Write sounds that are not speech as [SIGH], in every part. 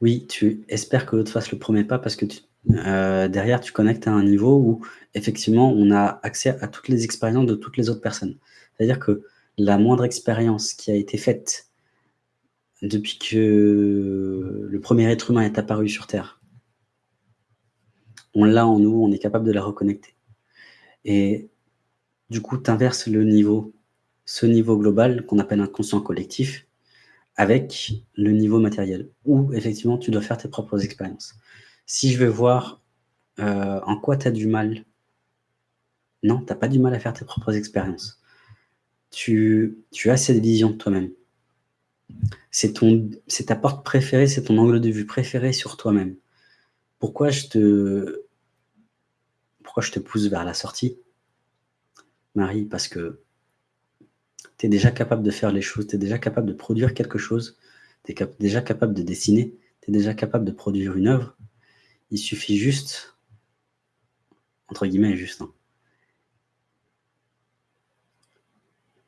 Oui, tu espères que l'autre fasse le premier pas parce que heu, derrière, tu connectes à un niveau où effectivement, on a accès à toutes les expériences de toutes les autres personnes. C'est-à-dire que la moindre expérience qui a été faite depuis que le premier être humain est apparu sur terre on l'a en nous, on est capable de la reconnecter et du coup, tu inverses le niveau, ce niveau global qu'on appelle inconscient collectif avec le niveau matériel où effectivement tu dois faire tes propres expériences. Si je veux voir, heu, en quoi tu as du mal non, tu as pas du mal à faire tes propres expériences. Tu as cette vision de toi-même. C'est ta porte préférée, c'est ton angle de vue préféré sur toi-même. Pourquoi pourquoi je te pousse vers la sortie? Marie, parce que tu es déjà capable de faire les choses, tu es déjà capable de produire quelque chose, tu es déjà capable de dessiner, tu es déjà capable de produire une œuvre. Il suffit juste entre guillemets «juste» hein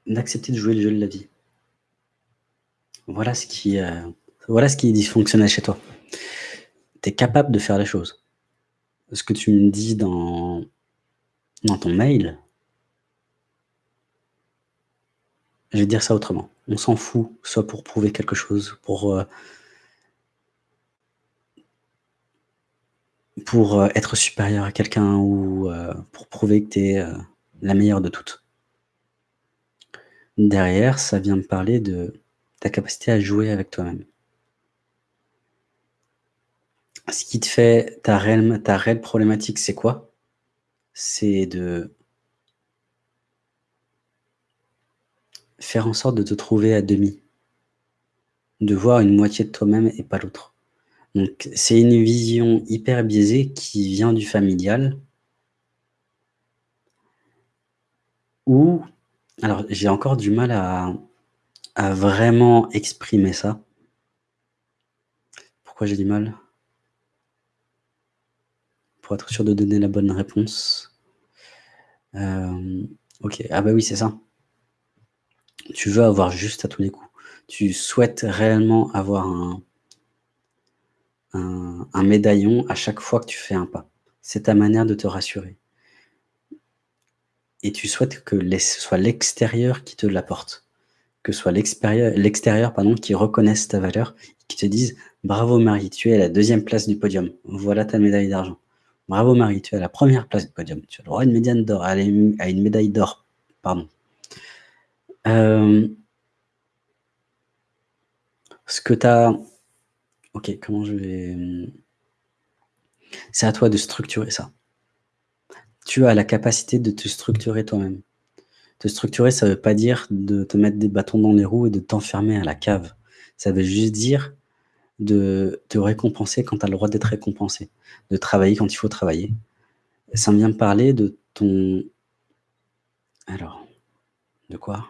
d'accepter de jouer le jeu de la vie. Voilà ce qui, heu, voilà ce qui est dysfonctionnel chez toi. Tu es capable de faire les choses. Ce que tu me dis dans dans ton mail je vais dire ça autrement. On s'en fout, soit pour prouver quelque chose, pour, heu pour, heu, être supérieur à quelqu'un ou, heu, pour prouver que tu es, la meilleure de toutes. Derrière, ça vient me parler de ta capacité à jouer avec toi-même. Ce qui te fait ta réelle ta réelle problématique, c'est quoi? C'est de faire en sorte de te trouver à demi. De voir une moitié de toi-même et pas l'autre. Donc c'est une vision hyper biaisée qui vient du familial ou alors j'ai encore du mal à vraiment exprimer ça. Pourquoi j'ai du mal? Pour être sûr de donner la bonne réponse. Hem, OK, ah bah oui, c'est ça. Tu veux avoir juste à tous les coups. Tu souhaites réellement avoir un médaillon à chaque fois que tu fais un pas. C'est ta manière de te rassurer et tu souhaites que ce soit l'extérieur qui te l'apporte. Que ce soit l'extérieur qui reconnaisse ta valeur, qui te dise: «Bravo Marie, tu es à la 2e place du podium. Voilà ta médaille d'argent. Bravo Marie, tu es à la 1re place du podium. Tu as droit à une médiane d'or une médaille d'or». Pardon. Hem ce que tu as OK, comment je vais, c'est à toi de structurer ça. Tu as la capacité de te structurer toi-même. Te structurer, ça veut pas dire de te mettre des bâtons dans les roues et de t'enfermer à la cave. Ça veut juste dire de te récompenser quand tu as le droit d'être récompensé, de travailler quand il faut travailler. Ça vient me parler de ton alors, de quoi?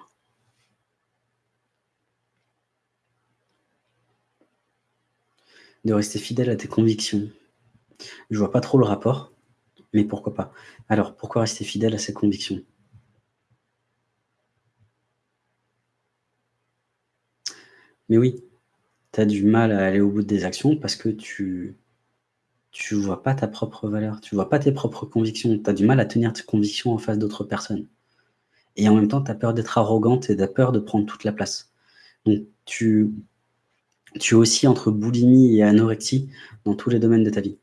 De rester fidèle à tes convictions. Je vois pas trop le rapport, mais pourquoi pas. Alors, pourquoi rester fidèle à ses convictions? Mais oui, tu as du mal à aller au bout de des actions parce que tu tu vois pas ta propre valeur, tu vois pas tes propres convictions. Tu as du mal à tenir tes convictions en face d'autres personnes et en même temps, tu as peur d'être arrogante et tu as peur de prendre toute la place. Donc tu tu oscilles entre boulimie et anorexie dans tous les domaines de ta vie.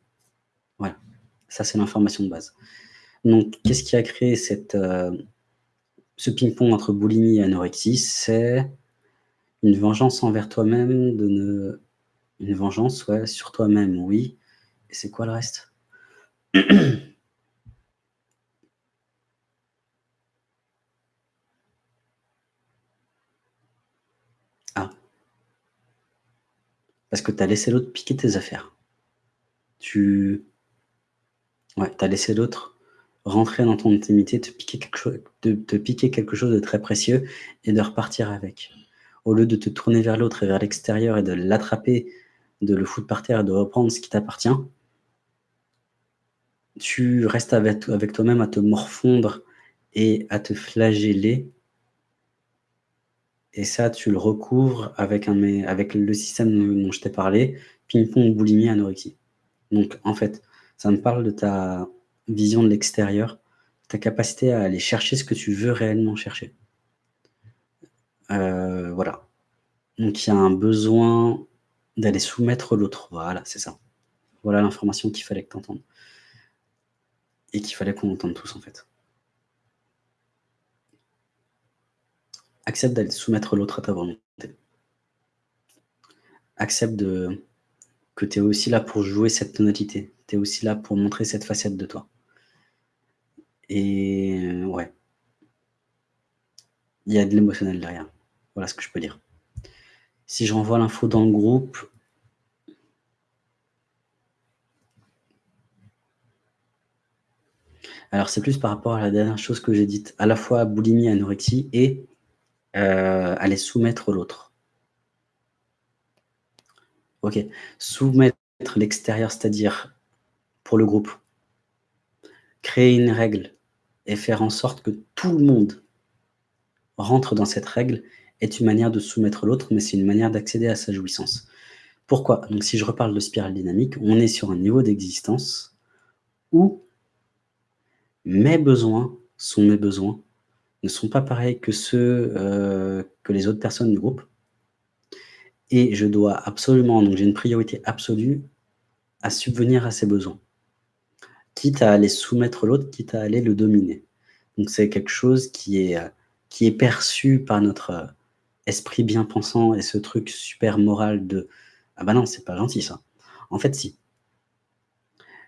Voilà, ça c'est l'information de base. Donc qu'est-ce qui a créé heu, ce ping-pong entre boulimie et anorexie? C'est une vengeance envers toi-même de ne une vengeance, sur toi-même, oui et c'est quoi le reste? [CLEARS THROAT] Ah. Parce que tu as laissé l'autre piquer tes affaires. Tu as laissé l'autre rentrer dans ton intimité, te piquer quelque chose te piquer quelque chose de très précieux et de repartir avec. Au lieu de te tourner vers l'autre et vers l'extérieur et de l'attraper, de le foutre par terre et de reprendre ce qui t'appartient tu restes avec toi-même à te morfondre et à te flageller et ça, tu le recouvres avec le système dont je t'ai parlé. ping-pong, boulimie, anorexie. Donc en fait, ça me parle de ta vision de l'extérieur, ta capacité à aller chercher ce que tu veux réellement chercher. Euh, voilà. Donc il y a un besoin d'aller soumettre l'autre. Voilà, c'est ça. Voilà l'information qu'il fallait que tu entendes. Et qu'il fallait qu'on entende tous, en fait. Accepte d'aller soumettre l'autre à ta volonté. Accepte que tu es aussi là pour jouer cette tonalité. Tu es aussi là pour montrer cette facette de toi. Et euh, ouais. Il y a de l'émotionnel derrière. Voilà ce que je peux dire. Si je renvoie l'info dans le groupe, Alors, c'est plus par rapport à la dernière chose que j'ai dite, à la fois boulimie, anorexie et euh, aller soumettre l'autre. Ok, soumettre l'extérieur, c'est-à-dire pour le groupe, créer une règle et faire en sorte que tout le monde rentre dans cette règle est une manière de soumettre l'autre, mais c'est une manière d'accéder à sa jouissance. Pourquoi? Donc si je reparle de spirale dynamique, on est sur un niveau d'existence où mes besoins sont mes besoins, ne sont pas pareils que ceux euh, que les autres personnes du groupe. Et je dois absolument, donc j'ai une priorité absolue à subvenir à ces besoins. Quitte à aller soumettre l'autre, quitte à aller le dominer. Donc c'est quelque chose qui est, euh, qui est perçu par notre euh, esprit bien pensant et ce truc super moral de « Ah bah non, c'est pas gentil ça ». En fait, si.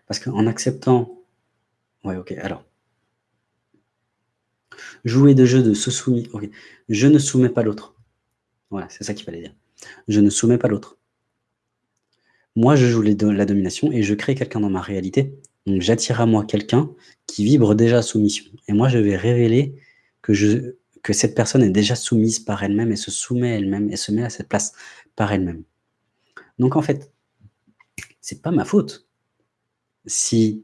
Parce qu'en acceptant... Ouais, ok, alors. Jouer de jeu de se soumis. Je ne soumets pas l'autre. Voilà, c'est ça qu'il fallait dire. Je ne soumets pas l'autre. Moi, je joue la domination et je crée quelqu'un dans ma réalité. Donc, j'attire à moi quelqu'un qui vibre déjà soumission. Et moi, je vais révéler que, que cette personne est déjà soumise par elle-même et se soumet elle-même et se met à cette place par elle-même. Donc, en fait, c'est pas ma faute si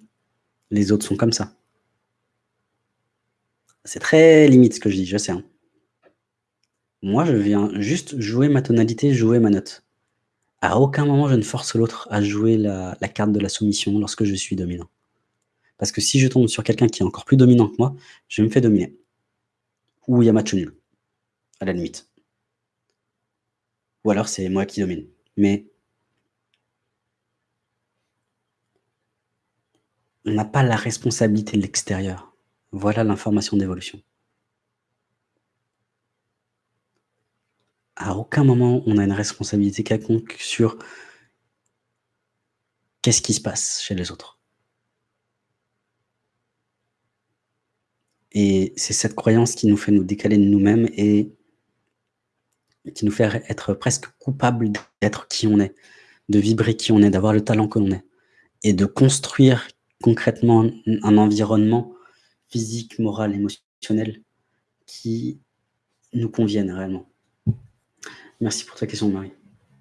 les autres sont comme ça. C'est très limite ce que je dis, je sais. Hein. Moi, je viens juste jouer ma tonalité, jouer ma note. À aucun moment, je ne force l'autre à jouer la, carte de la soumission lorsque je suis dominant. Parce que si je tombe sur quelqu'un qui est encore plus dominant que moi, je me fais dominer. Ou il y a match nul, à la limite. Ou alors c'est moi qui domine. Mais on n'a pas la responsabilité de l'extérieur. Voilà l'information d'évolution. À aucun moment, on a une responsabilité quelconque sur qu'est-ce qui se passe chez les autres. Et c'est cette croyance qui nous fait nous décaler de nous-mêmes et qui nous fait être presque coupable d'être qui on est, de vibrer qui on est, d'avoir le talent que l'on est, et de construire concrètement un environnement physique, morale, émotionnelle qui nous conviennent réellement. Merci pour ta question, Marie.